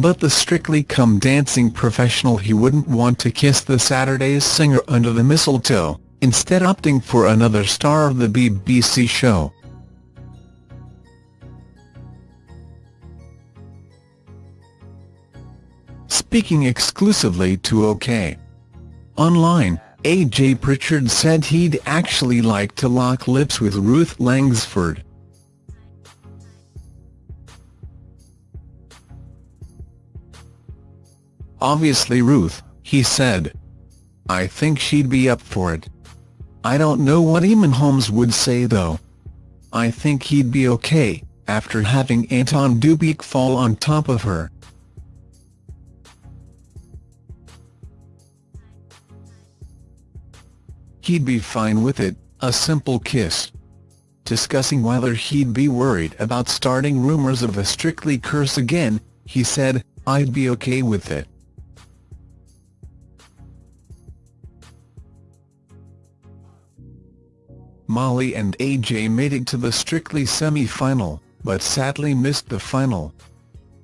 but the Strictly Come Dancing professional he wouldn't want to kiss the Saturday's singer under the mistletoe, instead opting for another star of the BBC show. Speaking exclusively to OK! Online, AJ Pritchard said he'd actually like to lock lips with Ruth Langsford. Obviously Ruth, he said. I think she'd be up for it. I don't know what Eamonn Holmes would say though. I think he'd be okay, after having Anton Du Beke fall on top of her. He'd be fine with it, a simple kiss. Discussing whether he'd be worried about starting rumours of a Strictly curse again, he said, I'd be okay with it. Mollie and AJ made it to the Strictly semi-final, but sadly missed the final.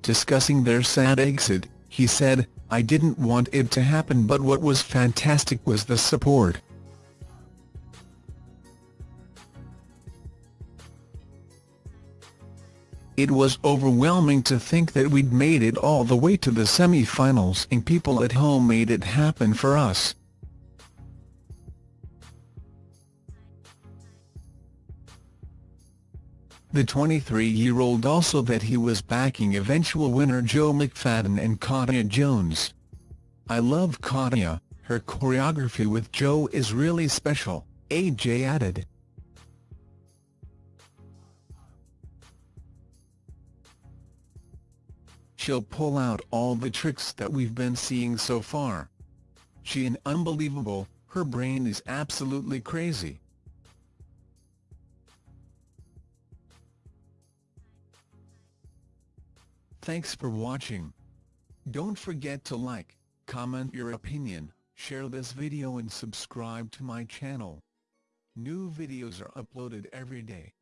Discussing their sad exit, he said, I didn't want it to happen but what was fantastic was the support. It was overwhelming to think that we'd made it all the way to the semi-finals and people at home made it happen for us. The 23-year-old also that he was backing eventual winner Joe McFadden and Katya Jones. I love Katya, her choreography with Joe is really special, AJ added. she'll pull out all the tricks that we've been seeing so far. She an unbelievable, her brain is absolutely crazy. Thanks for watching. Don't forget to like, comment your opinion, share this video and subscribe to my channel. New videos are uploaded every day.